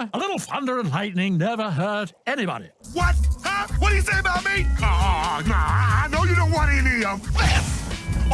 A little thunder and lightning never hurt anybody. What? Huh? What do you say about me? Oh, nah, I know you don't want any of this.